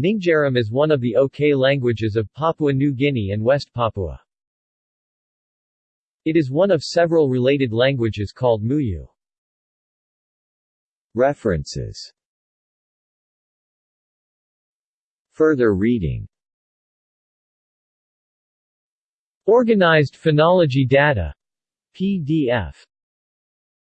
Ninggerum is one of the OK languages of Papua New Guinea and West Papua. It is one of several related languages called Muyu. References Further reading Organized Phonology Data. PDF